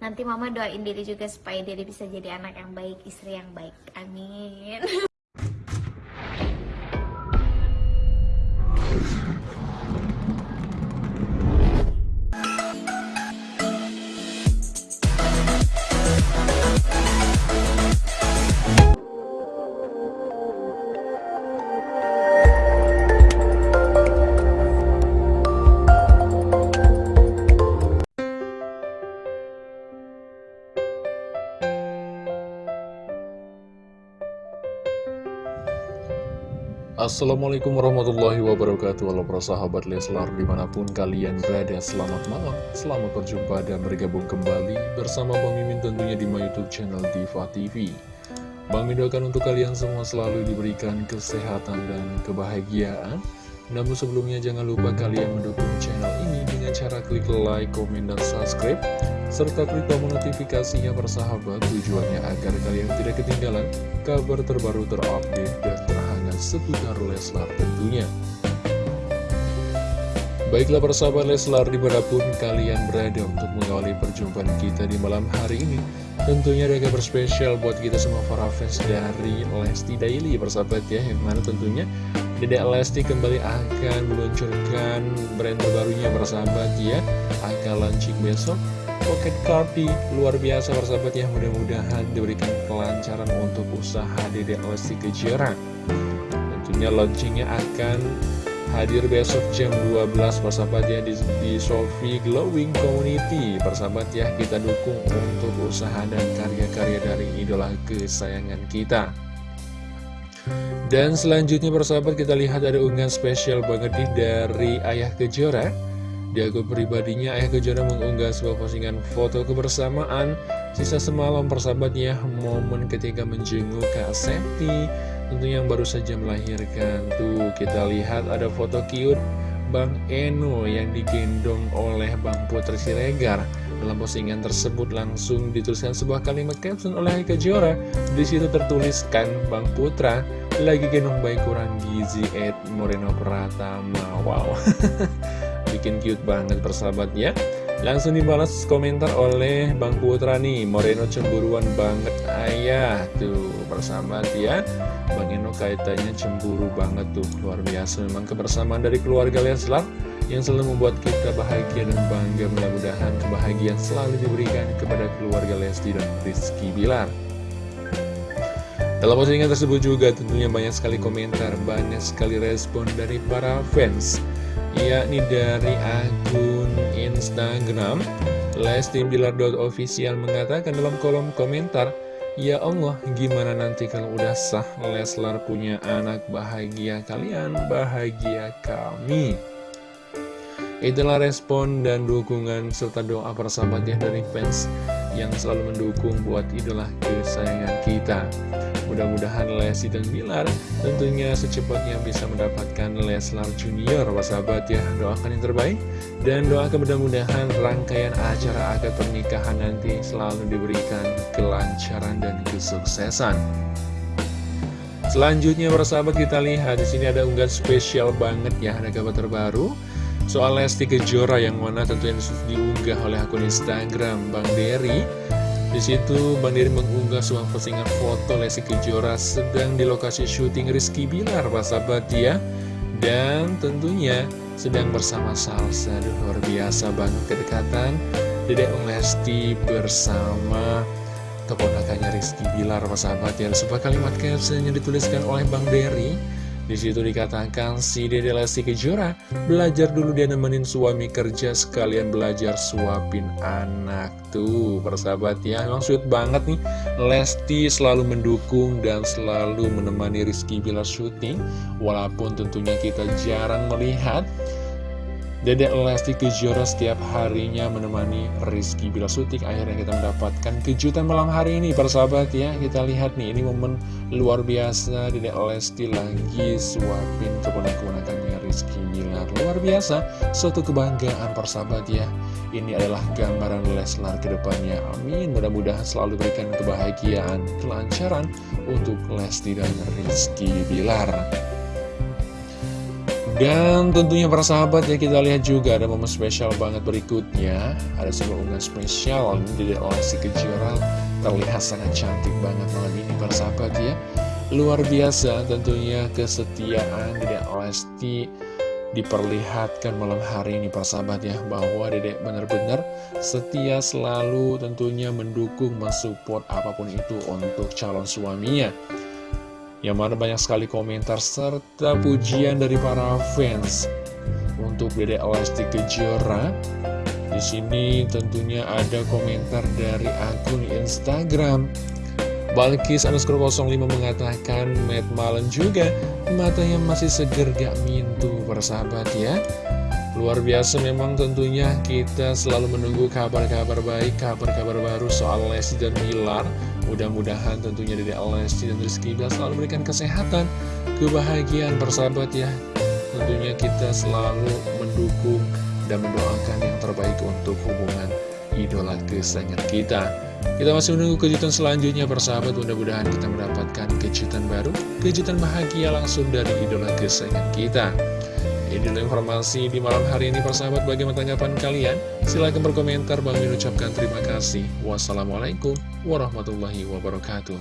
nanti mama doain diri juga supaya diri bisa jadi anak yang baik istri yang baik. Amin Assalamualaikum warahmatullahi wabarakatuh. Halo para sahabat Leslar di mana pun kalian berada Selamat malam, selamat berjumpa dan bergabung kembali Bersama Bang Mimin tentunya di my youtube channel Diva TV Bang Mimin doakan untuk kalian semua selalu diberikan kesehatan dan kebahagiaan. Namun sebelumnya jangan lupa kalian mendukung channel ini Dengan cara klik like, komen, dan subscribe serta klik tombol notifikasinya bersahabat tujuannya agar kalian tidak ketinggalan kabar terbaru terupdate dan seputar Leslar tentunya. Baiklah persahabat Leslar di mana pun kalian berada untuk mengawali perjumpaan kita di malam hari ini Tentunya ada kabar spesial buat kita semua para fans dari Lesti Daily persahabat ya Yang mana tentunya Dedek Lesti kembali akan meluncurkan brand terbarunya persahabat ya Akan launching besok Pocket Cardi luar biasa persahabat ya mudah-mudahan diberikan kelancaran untuk usaha Dedek Lesti Kejora tentunya launchingnya akan hadir besok jam 12 persahabat ya di, di Sofi Glowing Community. Persahabat ya kita dukung untuk usaha dan karya-karya dari idola kesayangan kita. Dan selanjutnya persahabat kita lihat ada unggahan spesial banget nih dari Ayah Kejora. Di akun pribadinya, Ayah Kejora mengunggah sebuah postingan foto kebersamaan Sisa semalam persahabatnya, momen ketika menjenguk Kak Septi Tentunya yang baru saja melahirkan Tuh, kita lihat ada foto cute Bang Eno yang digendong oleh Bang Putri Siregar. Dalam postingan tersebut langsung dituliskan sebuah kalimat caption oleh Ayah Kejora Di situ tertuliskan Bang Putra lagi gendong baik kurang gizi Ed Moreno Pratama. Wow. Bikin cute banget persahabat ya Langsung dibalas komentar oleh Bang Putra nih Moreno cemburuan banget. Ayah Tuh persahabat ya Bang Eno kaitannya cemburu banget tuh Luar biasa. Memang kebersamaan dari keluarga Leslar Yang selalu membuat kita bahagia dan bangga. Mudah-mudahan kebahagiaan selalu diberikan kepada keluarga Lesti dan Rizky Bilar. Dalam postingan tersebut juga tentunya banyak sekali komentar, banyak sekali respon dari para fans yakni dari akun Instagram lestimbilar.official mengatakan dalam kolom komentar Ya Allah, gimana nanti kalau udah sah Leslar punya anak? Bahagia kalian, bahagia kami. Itulah respon dan dukungan serta doa persahabatnya dari fans yang selalu mendukung buat idola kesayangan kita. Mudah-mudahan Lesti dan Bilar tentunya secepatnya bisa mendapatkan Leslar Junior, sahabat ya. Doakan yang terbaik dan doakan mudah-mudahan rangkaian acara akad pernikahan nanti selalu diberikan kelancaran dan kesuksesan. Selanjutnya persahabat kita lihat di sini ada unggahan spesial banget ya, ada kabar terbaru soal Lesti Kejora yang mana tentunya diunggah oleh akun Instagram Bang Dery. Di situ Bang Dery mengunggah sebuah postingan foto Lesti Kejora sedang di lokasi syuting Rizky Bilar, Pak sahabat ya. Dan tentunya sedang bersama Salsa, Aduh, luar biasa banget kedekatan Dedek Lesti bersama keponakannya Rizky Bilar, Pak sahabat ya. Sebuah kalimat caption yang dituliskan oleh Bang Dery di situ dikatakan si Dede Lesti Kejora belajar dulu dia nemenin suami kerja sekalian belajar suapin anak. Tuh persahabat ya emang sweet banget nih. Lesti selalu mendukung dan selalu menemani Rizky Bilar syuting walaupun tentunya kita jarang melihat Dedek Lesti Kejora setiap harinya menemani Rizky Bila Sutik Akhirnya kita mendapatkan kejutan malam hari ini Persahabat ya. Kita lihat nih ini momen luar biasa. Dedek Lesti lagi suapin keponak-keponakannya Rizky Bilar. Luar biasa Suatu kebanggaan persahabat ya. Ini adalah gambaran Leslar ke depannya Amin. Mudah-mudahan selalu berikan kebahagiaan Kelancaran untuk Lesti dan Rizky Bilar Dan tentunya para sahabat ya kita lihat juga ada momen spesial banget berikutnya. Ada sebuah unggahan spesial di Lesti Kejora. Terlihat sangat cantik banget malam ini para sahabat ya. Luar biasa tentunya kesetiaan Dedek Lesti diperlihatkan malam hari ini para sahabat ya. Bahwa Dedek benar-benar setia selalu tentunya mendukung, mensupport apa pun itu untuk calon suaminya yang mana banyak sekali komentar serta pujian dari para fans untuk Dede Lesti Kejora. Di sini tentunya ada komentar dari akun Instagram. Balkis underscore 05 mengatakan Matt Malen juga matanya masih seger gak mintu persahabat ya Luar biasa memang tentunya kita selalu menunggu kabar-kabar baik, kabar-kabar baru soal Lesti dan Bilar Mudah-mudahan tentunya dari Lesti dan Rizky Bilar selalu memberikan kesehatan, kebahagiaan persahabat ya. Tentunya kita selalu mendukung dan mendoakan yang terbaik untuk hubungan idola kesayangan kita. Kita masih menunggu kejutan selanjutnya persahabat, mudah-mudahan kita mendapatkan kejutan baru, kejutan bahagia langsung dari idola kesayangan kita. Ini informasi di malam hari ini persahabat bagaimana tanggapan kalian? Silahkan berkomentar, Bang ucapkan terima kasih. Wassalamualaikum warahmatullahi wabarakatuh.